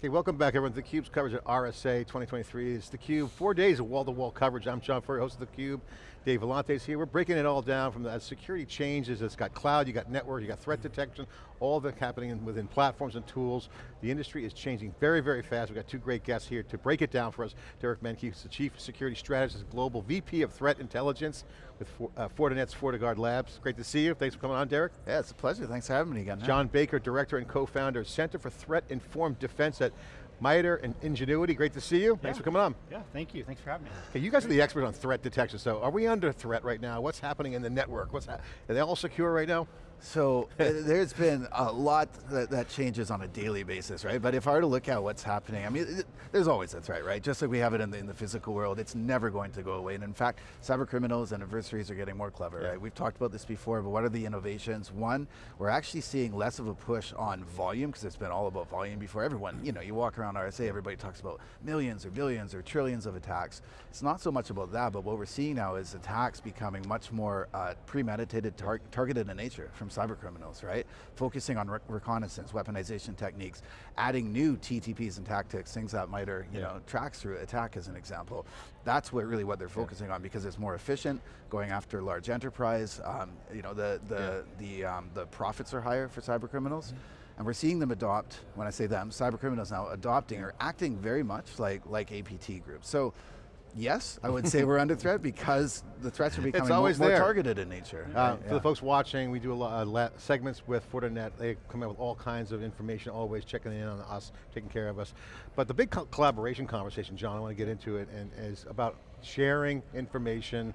Okay, welcome back everyone to theCUBE's coverage at RSA 2023. It's theCUBE, four days of wall-to-wall -wall coverage. I'm John Furrier, host of theCUBE. Dave Vellante's here. We're breaking it all down from the security changes. It's got cloud, you got network, you got threat detection, all that happening within platforms and tools. The industry is changing very, very fast. We've got two great guests here to break it down for us. Derek Manky, the Chief Security Strategist, Global VP of Threat Intelligence with uh, Fortinet's FortiGuard Labs. Great to see you. Thanks for coming on, Derek. Yeah, it's a pleasure. Thanks for having me again. John Baker, Director and Co-Founder, Center for Threat Informed Defense at MITRE and Engenuity, great to see you. Yeah. Thanks for coming on. Yeah, thank you, thanks for having me. Okay, you guys are the experts on threat detection, so are we under threat right now? What's happening in the network? What's Are they all secure right now? So there's been a lot that, that, changes on a daily basis, right? But if I were to look at what's happening, I mean, it, there's always a threat, right? Just like we have it in the, in the, physical world, it's never going to go away. And in fact, cyber criminals and adversaries are getting more clever, yeah. right? We've talked about this before, but what are the innovations? One, we're actually seeing less of a push on volume, because it's been all about volume before. Everyone, you know, you walk around RSA, everybody talks about millions or billions or trillions of attacks. It's not so much about that, but what we're seeing now is attacks becoming much more uh, premeditated, tar targeted in nature from cyber criminals, right? Focusing on re reconnaissance, weaponization techniques, adding new TTPs and tactics, things that might MITRE, you yeah. know, tracks through ATT&CK as an example. That's what really what they're focusing yeah. on because it's more efficient, going after large enterprise, um, you know, the, the, the, um, the profits are higher for cyber criminals. Mm -hmm. And we're seeing them adopt, when I say them, cyber criminals now adopting or acting very much like, like APT groups. So Yes, I would say we're under threat because the threats are becoming more, more, targeted in nature. Uh, right, for yeah. the folks watching, we do a lot of uh, segments with Fortinet. They come out with all kinds of information, always checking in on us, taking care of us. But the big co collaboration conversation, John, I want to get into it, and is about sharing information,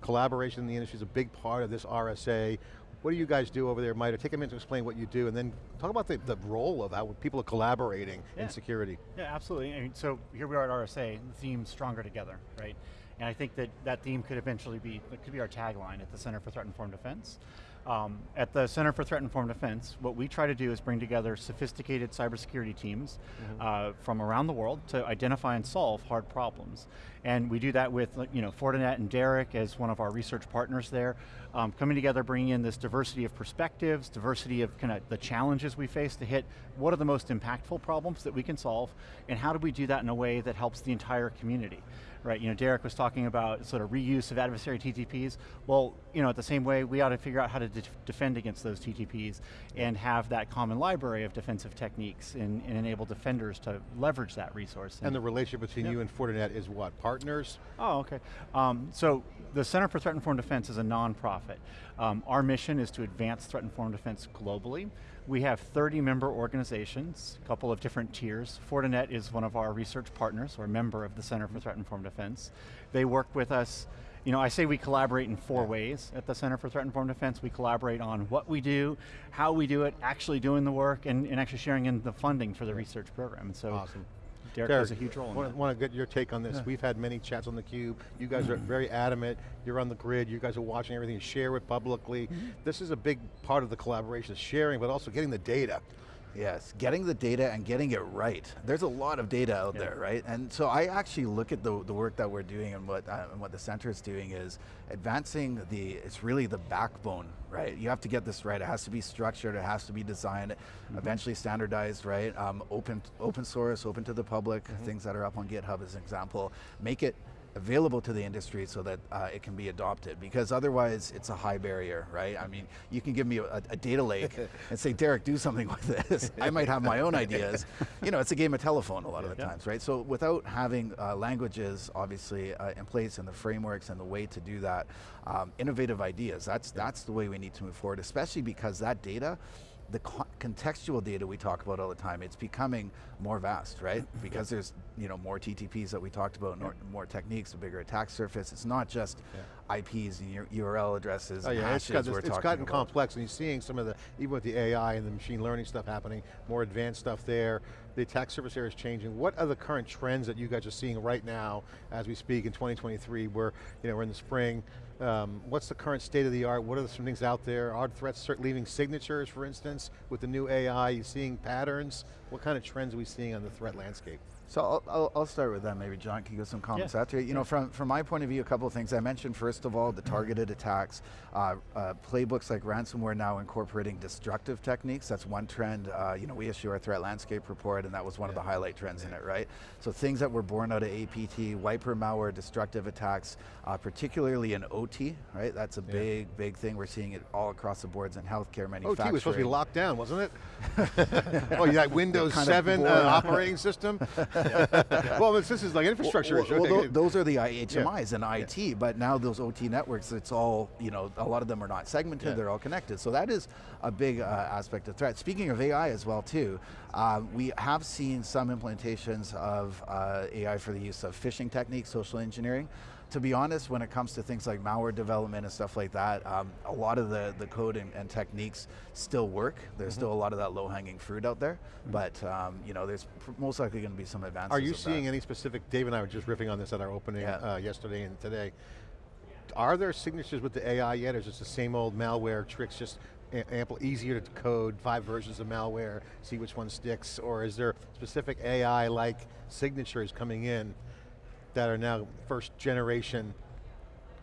collaboration in the industry is a big part of this RSA. What do you guys do over there, MITRE? Take a minute to explain what you do, and then talk about the, the role of how people are collaborating yeah. in security. Yeah, absolutely. I mean, so here we are at RSA, the theme Stronger Together, right? And I think that that theme could eventually be, it could be our tagline at the Center for Threat Informed Defense. Um, at the Center for Threat Informed Defense, what we try to do is bring together sophisticated cybersecurity teams mm -hmm. uh, from around the world to identify and solve hard problems. And we do that with you know, Fortinet and Derek as one of our research partners there, um, coming together, bringing in this diversity of perspectives, diversity of kind of the challenges we face to hit what are the most impactful problems that we can solve, and how do we do that in a way that helps the entire community right? You know, Derek was talking about sort of reuse of adversary TTPs. Well, you know, at the same way, we ought to figure out how to de defend against those TTPs and have that common library of defensive techniques and, and enable defenders to leverage that resource. And, and the relationship between yep. you and Fortinet is what, partners? Oh, okay. Um, so the Center for Threat Informed Defense is a nonprofit. Um, our mission is to advance threat informed defense globally. We have 30 member organizations, a couple of different tiers. Fortinet is one of our research partners, or member of the Center for Threat Informed Defense. They work with us you know, I say we collaborate in four ways at the Center for Threat Informed Defense. We collaborate on what we do, how we do it, actually doing the work, and, and actually sharing in the funding for the research program. And so awesome. Derek, Derek has a huge role want, want to get your take on this. Yeah. We've had many chats on theCUBE. You guys are very adamant. You're on the grid. You guys are watching everything. You share it publicly. Mm -hmm. This is a big part of the collaboration, sharing, but also getting the data. Yes, getting the data and getting it right. There's a lot of data out yeah. there, right? And so I actually look at the, the work that we're doing and what, uh, and what the center is doing is advancing the, it's really the backbone, right? You have to get this right. It has to be structured, it has to be designed, mm -hmm. eventually standardized, right? Um, open, open source, open to the public, mm -hmm. things that are up on GitHub as an example. Make it available to the industry so that uh, it can be adopted because otherwise it's a high barrier, right? I mean, you can give me a, a data lake and say, Derek, do something with this. I might have my own ideas. You know, it's a game of telephone a lot of the yeah. times, right? So without having uh, languages obviously uh, in place and the frameworks and the way to do that, um, innovative ideas, that's, that's the way we need to move forward, especially because that data the contextual data we talk about all the time, it's becoming more vast, right? because there's you know more TTPs that we talked about, yeah. more, techniques, a bigger attack surface. It's not just yeah. IPs and URL addresses. Oh yeah, it's, got, it's, it's gotten about. complex, and you're seeing some of the even with the AI and the machine learning stuff happening, more advanced stuff there. The attack surface area is changing. What are the current trends that you guys are seeing right now as we speak in 2023? Where you know we're in the spring. Um, what's the current state of the art? What are some things out there? Are threats leaving signatures, for instance, with the new AI? You seeing patterns? what kind of trends are we seeing on the threat landscape? So I'll, I'll, I'll start with that. Maybe John can give some comments Yeah. after. You know, from from my point of view, a couple of things. I mentioned first of all the targeted attacks, uh, uh, playbooks like ransomware now incorporating destructive techniques. That's one trend. Uh, you know, we issue our threat landscape report, and that was one of the highlight trends in it, right? So things that were born out of APT, wiper malware, destructive attacks, uh, particularly in OT, right? That's a big, big thing. We're seeing it all across the boards in healthcare, manufacturing. OT was supposed to be locked down, wasn't it? oh, you got Windows 7 uh, operating system? well, this, is like infrastructure Well, issue. well, those are the IHMIs and IT, but now those OT networks, it's all, you know, a lot of them are not segmented, Yeah. they're all connected. So that is a big uh, aspect of threat. Speaking of AI as well too, um, we have seen some implementations of uh, AI for the use of phishing techniques, social engineering. To be honest, when it comes to things like malware development and stuff like that, um, a lot of the, the code and, and techniques still work. There's Mm-hmm. still a lot of that low-hanging fruit out there, but um, you know, there's most likely going to be some advances. Are you of that. seeing any specific, Dave and I were just riffing on this at our opening Yeah. uh, yesterday and today. Are there signatures with the AI yet, or is it the same old malware tricks, just ample, easier to code, five versions of malware, see which one sticks, or is there specific AI-like signatures coming in that are now first generation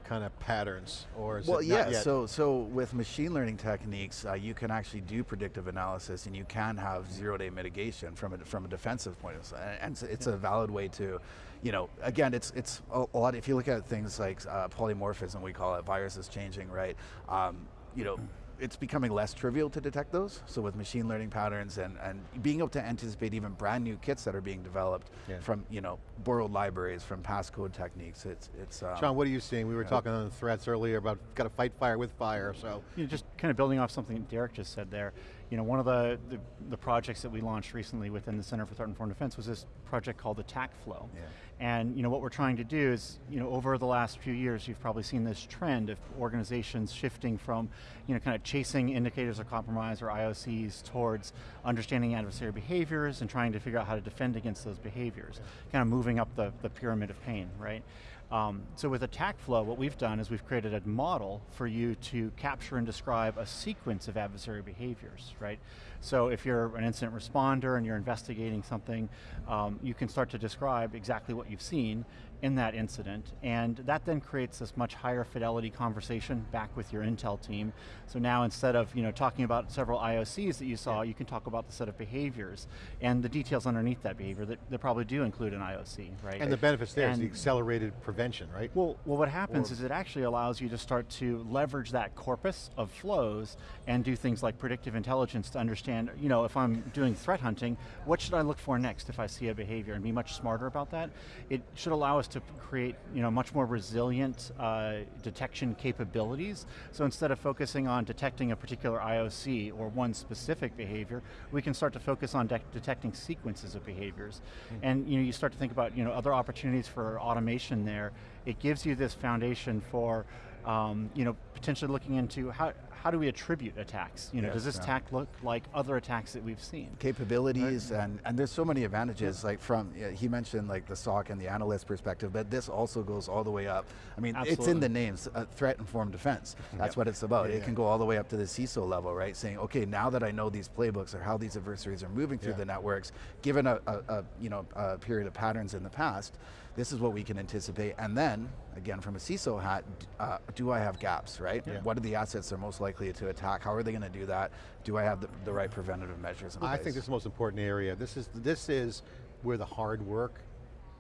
kind of patterns, or is Well, it yeah. yet? So, so with machine learning techniques, uh, you can actually do predictive analysis, and you can have zero-day mitigation from a from a defensive point of view, and, it's, it's a valid way to, you know, again, it's it's a, a lot. If you look at things like uh, polymorphism, we call it, viruses changing, right? Um, you know. It's becoming less trivial to detect those. So with machine learning patterns and, and being able to anticipate even brand new kits that are being developed Yeah. from you know borrowed libraries, from passcode techniques, it's it's. Um, Sean, what are you seeing? We were talking on the threats earlier about got to fight fire with fire, so. You know, just kind of building off something Derek just said there, you know, one of the, the, the projects that we launched recently within the Center for Threat and Informed Defense was this project called Attack Flow. Yeah. And you know, what we're trying to do is, you know, over the last few years, you've probably seen this trend of organizations shifting from, you know, kind of chasing indicators of compromise or IOCs towards understanding adversary behaviors and trying to figure out how to defend against those behaviors, kind of moving up the, the pyramid of pain, right? Um, so with Attack Flow, what we've done is we've created a model for you to capture and describe a sequence of adversary behaviors, right? So if you're an incident responder and you're investigating something, um, you can start to describe exactly what you've seen in that incident, and that then creates this much higher fidelity conversation back with your intel team. So now instead of you know talking about several IOCs that you saw, you can talk about the set of behaviors and the details underneath that behavior that, that probably do include an IOC, right? And the benefits there is the accelerated prevention, right? well, well, what happens Or- is it actually allows you to start to leverage that corpus of flows and do things like predictive intelligence to understand, you know, if I'm doing threat hunting, what should I look for next if I see a behavior and be much smarter about that? It should allow us to create, you know, much more resilient uh, detection capabilities. So instead of focusing on detecting a particular IOC or one specific behavior, we can start to focus on de detecting sequences of behaviors. And you know, you start to think about, you know, other opportunities for automation there. It gives you this foundation for, um, you know, potentially looking into how, how do we attribute attacks? You know, Yes, does this yeah. attack look like other attacks that we've seen? capabilities and, and there's so many advantages like from yeah, he mentioned like the SOC and the analyst perspective but this also goes all the way up I mean it's in the names uh, threat informed defense that's Yep. what it's about Yeah, it yeah. can go all the way up to the CISO level right saying okay now that I know these playbooks or how these adversaries are moving through Yeah. the networks given a, a, a you know a period of patterns in the past this is what we can anticipate and then again from a CISO hat uh, do I have gaps right Yeah. what are the assets they're most likely to attack how are they going to do that do I have the, the right preventative measures in I think this is the most important area. This is, this is where the hard work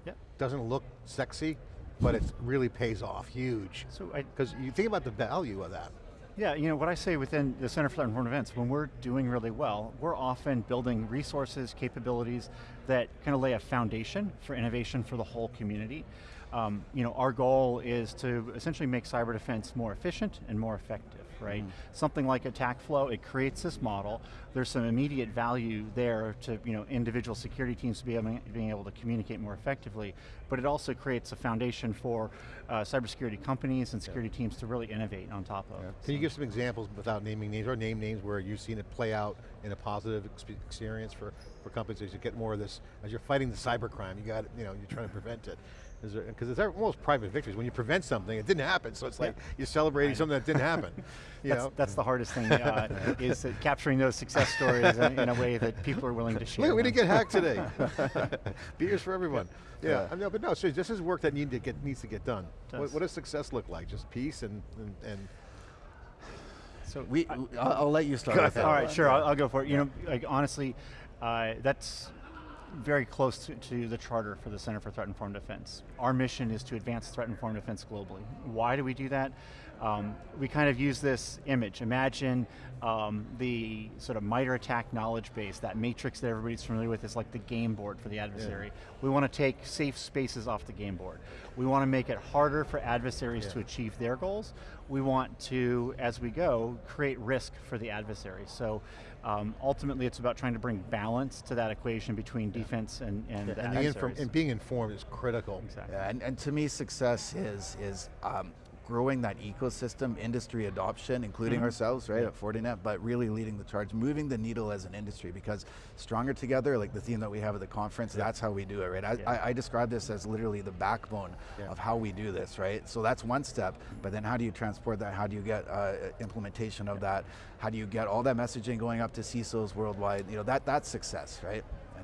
Yep. doesn't look sexy, but it really pays off huge. So Because you think about the value of that. Yeah, you know, what I say within the Center for Threat Informed Events, when we're doing really well, we're often building resources, capabilities that kind of lay a foundation for innovation for the whole community. Um, you know, our goal is to essentially make cyber defense more efficient and more effective, right? Something like Attack Flow, it creates this model. There's some immediate value there to you know individual security teams to be able, being able to communicate more effectively, but it also creates a foundation for uh, cybersecurity companies and security teams to really innovate on top of. Can you give some examples without naming names, or name names where you've seen it play out in a positive expe- experience for, for companies as you get more of this, as you're fighting the cybercrime, you got, you know, you're trying to prevent it. Because it's almost private victories. When you prevent something, it didn't happen, so it's like you're celebrating something that didn't happen. You That's, know? that's the hardest thing, uh, is capturing those success stories in, in a way that people are willing to share. Look, we didn't get hacked today. Beers for everyone. Yeah, Yeah. I know, but no, seriously, this is work that need to get, needs to get done. What, Does. what does success look like? Just peace and, and, and So We, I'll, I'll let you start with that. All right, one. sure, I'll, I'll go for it. You know, like honestly, uh, that's very close to, to the charter for the Center for Threat Informed Defense. Our mission is to advance threat informed defense globally. Why do we do that? Um, we kind of use this image. Imagine um, the sort of MITRE ATT&CK knowledge base, that matrix that everybody's familiar with is like the game board for the adversary. We want to take safe spaces off the game board. We want to make it harder for adversaries Yeah. to achieve their goals. We want to, as we go, create risk for the adversary. So um, ultimately it's about trying to bring balance to that equation between defense and, and the and, the inform, and being informed is critical. Exactly. Yeah, and, and to me, success is is um, growing that ecosystem, industry adoption, including Mm-hmm. ourselves, right, at Fortinet, but really leading the charge, moving the needle as an industry, because stronger together, like the theme that we have at the conference, that's how we do it, right? I, Yeah. I, I describe this as literally the backbone Yeah. of how we do this, right? So that's one step, but then how do you transport that? How do you get uh, implementation of that? How do you get all that messaging going up to CISOs worldwide? You know, that that's success, right?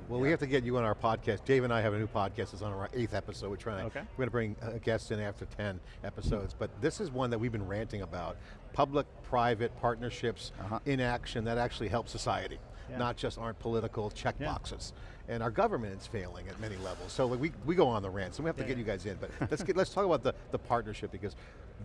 Well, yeah. we have to get you on our podcast. Dave and I have a new podcast. It's on our eighth episode. We're trying to, Okay. we're going to bring uh, guests in after 10 episodes. But this is one that we've been ranting about. Public-private partnerships Uh-huh. in action that actually help society. Yeah. Not just aren't political check Yeah. boxes. And our government is failing at many levels. So like, we, we go on the rant, so we have to Yeah, get yeah. you guys in. But let's, get, let's talk about the, the partnership because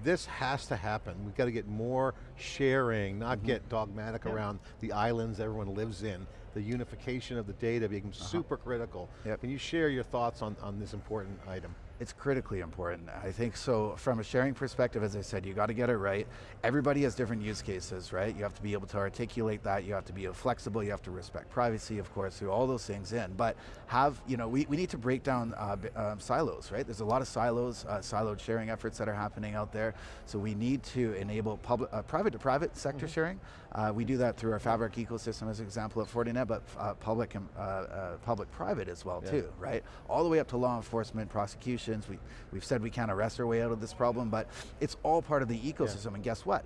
this has to happen. We've got to get more sharing, not get dogmatic Yeah. around the islands everyone lives in. The unification of the data becomes uh-huh. super critical. Yep. Can you share your thoughts on, on this important item? It's critically important. I think so from a sharing perspective, as I said, you got to get it right. Everybody has different use cases, right? You have to be able to articulate that, you have to be flexible, you have to respect privacy, of course, through all those things in. But have, you know, we, we need to break down uh, um, silos, right? There's a lot of silos, uh, siloed sharing efforts that are happening out there. So we need to enable public, uh, private to private sector sharing. Uh, we do that through our Fabric ecosystem as an example at Fortinet, but uh, public and uh, uh, public-private as well Yeah. too, right? All the way up to law enforcement, We, we've said we can't arrest our way out of this problem, but it's all part of the ecosystem. And guess what?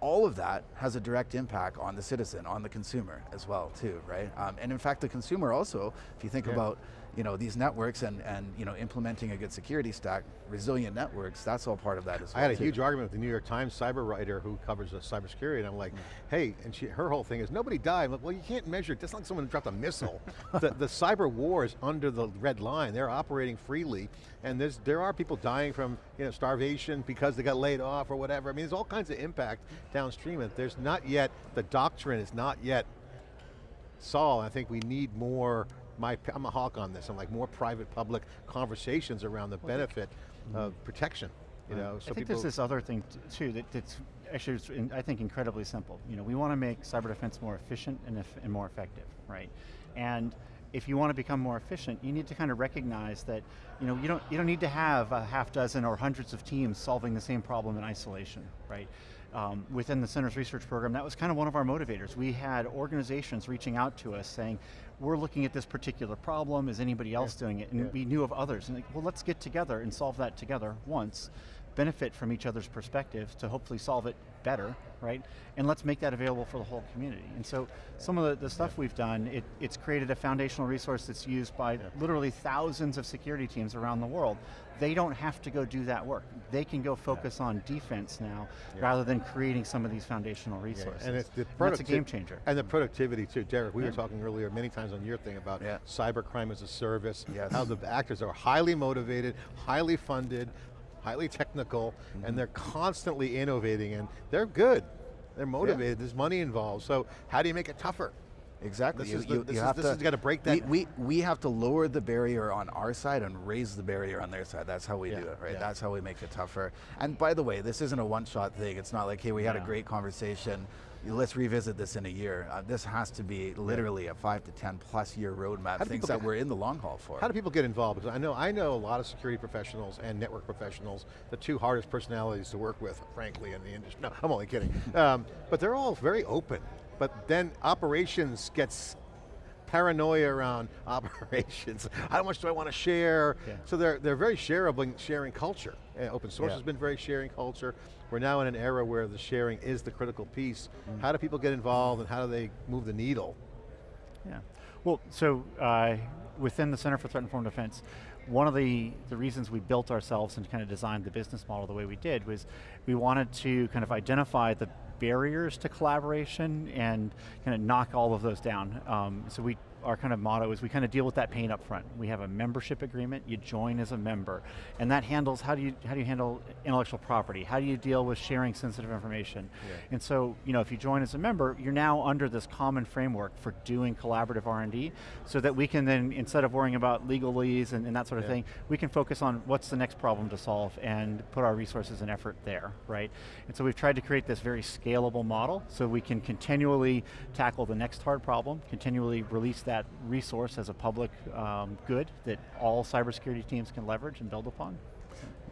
All of that has a direct impact on the citizen, on the consumer as well too, right? Um, and in fact, the consumer also, if you think Yeah. about you know these networks and and you know implementing a good security stack, resilient networks, that's all part of that as well. I had a too. huge argument with the New York Times cyber writer who covers uh, cybersecurity, and I'm Mm. like, hey, and she, her whole thing is nobody died. I'm like, well, you can't measure it. Just like someone dropped a missile. the, the cyber war is under the red line. They're operating freely, and there's there are people dying from you know starvation because they got laid off or whatever. I mean, there's all kinds of impact downstream, and there's not yet the doctrine is not yet Saul, I think we need more, my, I'm a hawk on this, I'm like more private-public conversations around the benefit of protection, you know, so I think there's this other thing too that, that's actually, in- I think, incredibly simple. You know, we want to make cyber defense more efficient and, and more effective, right? And if you want to become more efficient, you need to kind of recognize that, you know, you don't you don't need to have a half dozen or hundreds of teams solving the same problem in isolation, right? Um, within the Center's research program, that was kind of one of our motivators. We had organizations reaching out to us saying, we're looking at this particular problem, is anybody else doing it? And yeah. we knew of others, and like, well, let's get together and solve that together once, benefit from each other's perspective to hopefully solve it better, right? And let's make that available for the whole community. And so some of the, the stuff we've done, it, it's created a foundational resource that's used by literally thousands of security teams around the world. They don't have to go do that work. They can go focus on defense now rather than creating some of these foundational Yeah, resources. And it's the that's a game changer. And the productivity too. Derek, we were talking earlier many times on your thing about Yeah. cyber crime as a service, Yes. how the actors are highly motivated, highly funded, highly technical, Mm-hmm. and they're constantly innovating and they're good. They're motivated, there's money involved, so how do you make it tougher? Exactly. This You- is the- you- this you is- have this to- has gotta break that- We, we, have to lower the barrier on our side and raise the barrier on their side. That's how we Yeah, do it, right? yeah. That's how we make it tougher. And by the way, this isn't a one-shot thing. It's not like, hey, we had a great conversation. Let's revisit this in a year. Uh, this has to be literally a five to 10 plus year roadmap, things that get- we're in the long haul for. How do people get involved? Because I know I know a lot of security professionals and network professionals, the two hardest personalities to work with, frankly, in the industry. No, I'm only kidding. Um, but they're all very open. But then operations gets paranoia around operations. How much do I want to share? Yeah. So they're, they're very shareable, sharing culture. Uh, open source Yeah. has been very sharing culture. We're now in an era where the sharing is the critical piece. Mm. How do people get involved and how do they move the needle? Yeah. Well, so uh, within the Center for Threat Informed Defense, one of the, the reasons we built ourselves and kind of designed the business model the way we did was we wanted to kind of identify the barriers to collaboration and kind of knock all of those down. Um, so we, our kind of motto is we kind of deal with that pain up front. We have a membership agreement, you join as a member, and that handles how do you how do you handle intellectual property? How do you deal with sharing sensitive information? Yeah. And so, you know, if you join as a member, you're now under this common framework for doing collaborative R&D, so that we can then, instead of worrying about legalese and, and that sort of Yeah. thing, we can focus on what's the next problem to solve and put our resources and effort there, right? And so we've tried to create this very scalable model, so we can continually tackle the next hard problem, continually release that resource as a public um, good that all cybersecurity teams can leverage and build upon.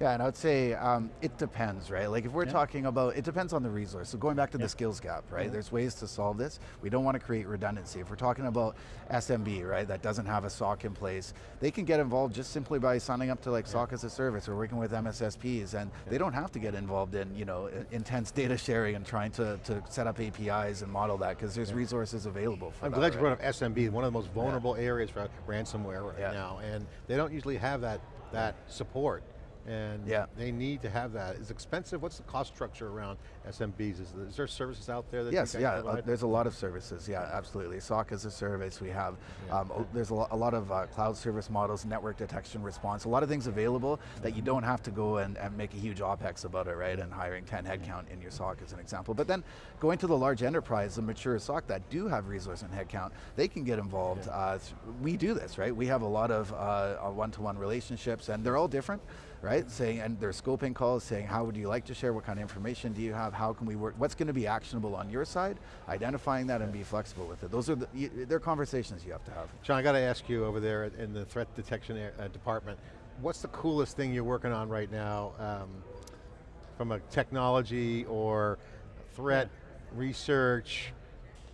Yeah, and I would say um, it depends, right? Like if we're Yeah. talking about, it depends on the resource. So going back to the skills gap, right? There's ways to solve this. We don't want to create redundancy. If we're talking about SMB, right, that doesn't have a SOC in place, they can get involved just simply by signing up to like SOC as a service or working with MSSPs, and they don't have to get involved in, you know, intense data sharing and trying to, to set up APIs and model that because there's resources available for I'm that. glad you brought up SMB, one of the most vulnerable areas for ransomware right Yeah. now, and they don't usually have that, that support. And Yeah. they need to have that. It's expensive, what's the cost structure around SMBs? Is, is there services out there that Yes, yeah, uh, there's a lot of services, yeah, absolutely. SOC as a service, we have, Yeah. um, there's a, lo- a lot of uh, cloud service models, network detection response, a lot of things available that you don't have to go and, and make a huge OPEX about it, right? And hiring 10 headcount in your SOC as an example. But then going to the large enterprise, the mature SOC that do have resource and headcount, they can get involved. Uh, we do this, right? We have a lot of uh, uh, one-to-one relationships and they're all different right? Saying, and there's scoping calls saying, how would you like to share? What kind of information do you have? How can we work? What's going to be actionable on your side? Identifying that and be flexible with it. Those are the, they're conversations you have to have. John, I got to ask you over there in the threat detection uh, department, what's the coolest thing you're working on right now um, from a technology or threat research?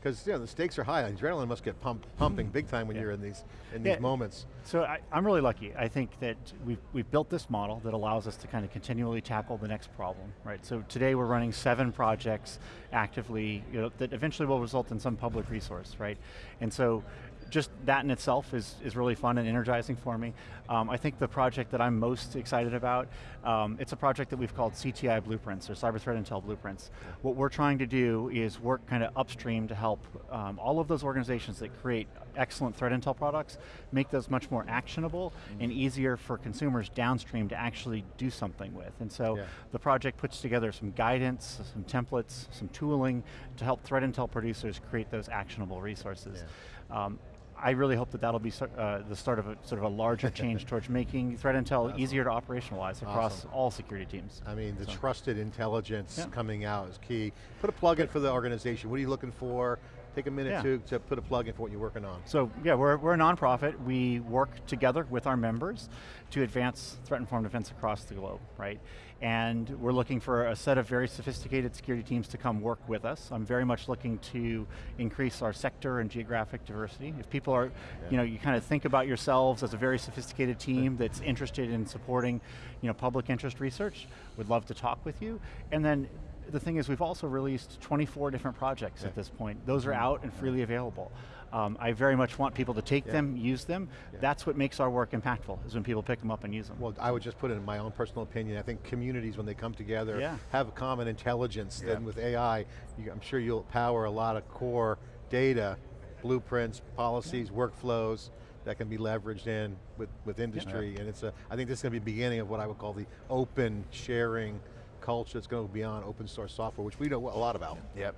Because you know, the stakes are high, adrenaline must get pump, pumping mm-hmm. big time when Yeah. you're in these, in these Yeah. moments. So I, I'm really lucky. I think that we've, we've built this model that allows us to kind of continually tackle the next problem, right? So today we're running seven projects actively you know, that eventually will result in some public resource, right? And so just that in itself is, is really fun and energizing for me. Um, I think the project that I'm most excited about, um, it's a project that we've called CTI Blueprints, or Cyber Threat Intel Blueprints. What we're trying to do is work kind of upstream to help um, all of those organizations that create excellent threat intel products, make those much more actionable and easier for consumers downstream to actually do something with. And so Yeah. the project puts together some guidance, some templates, some tooling to help threat intel producers create those actionable resources. Um, I really hope that that'll be uh, the start of a sort of a larger change towards making threat intel easier to operationalize across Awesome. all security teams. I mean, the So- trusted intelligence Yeah. coming out is key. Put a plug in for the organization. What are you looking for? Take a minute Yeah. to, to put a plug in for what you're working on. So yeah, we're, we're a nonprofit. We work together with our members to advance threat-informed defense across the globe, right? And we're looking for a set of very sophisticated security teams to come work with us. I'm very much looking to increase our sector and geographic diversity. If people are, you know, you kind of think about yourselves as a very sophisticated team that's interested in supporting, you know, public interest research, would love to talk with you. And then the thing is we've also released 24 different projects Yeah. at this point. Those are out and freely available. Um, I very much want people to take Yeah. them, use them. Yeah. That's what makes our work impactful, is when people pick them up and use them. Well, I would just put it in my own personal opinion. I think communities, when they come together, Yeah. have a common intelligence. Then with AI, you, I'm sure you'll power a lot of core data, blueprints, policies, workflows that can be leveraged in with, with industry. And it's a, I think this is going to be the beginning of what I would call the open sharing culture that's going to go beyond open source software, which we know a lot about. Yep.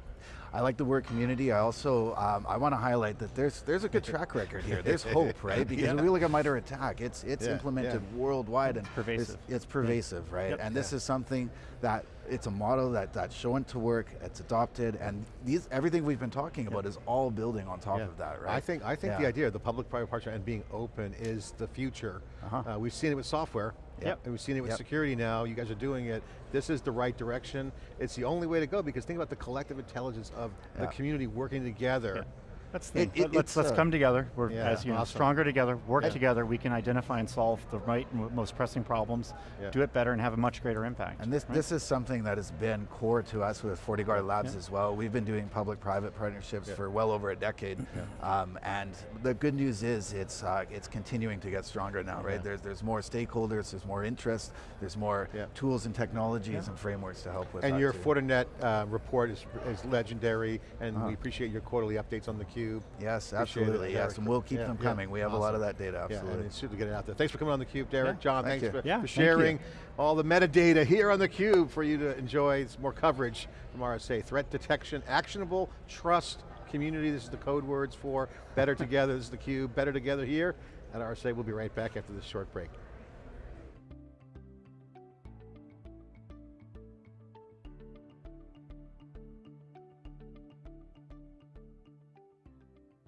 I like the word community. I also, um, I want to highlight that there's there's a good track record here. There's hope, right? Because Yeah. if we look at MITRE ATT&CK, it's it's Yeah, implemented yeah. worldwide and pervasive. It's, it's pervasive, right? Yep. And this Yeah. is something that it's a model that that's shown to work. It's adopted, and these everything we've been talking about is all building on top Yeah. of that, right? I think I think the idea of the public-private partnership and being open is the future. Uh-huh. Uh, we've seen it with software. Yep. And we've seen it with Yep. security now. You guys are doing it. This is the right direction. It's the only way to go because think about the collective intelligence of the community working together. That's the thing. It- it- Let- let's let's uh, come together. We're Yeah, as you know, awesome. stronger together. Work Yeah. together. We can identify and solve the right and most pressing problems. Yeah. Do it better and have a much greater impact. And this, right? this is something that has been core to us with FortiGuard Labs Yeah. as well. We've been doing public-private partnerships Yeah. for well over a decade, um, and the good news is it's uh, it's continuing to get stronger now, right? Yeah. There's there's more stakeholders, there's more interest, there's more Yeah. tools and technologies Yeah. and frameworks to help with And that your too. Fortinet uh, report is, is legendary, and Uh-huh. we appreciate your quarterly updates on the cube. Yes, Appreciate it, absolutely, yes, and we'll keep Yeah, them yeah, coming. We have a lot of that data, Yeah, absolutely. and it's super good to get it out there. Thanks for coming on theCUBE, Derek. Yeah. John, Thank thanks for, Yeah, for thank sharing all the metadata here on theCUBE for you to enjoy It's more coverage from RSA. Threat detection, actionable, trust, community, this is the code words for better together. This is theCUBE, better together here at RSA. We'll be right back after this short break.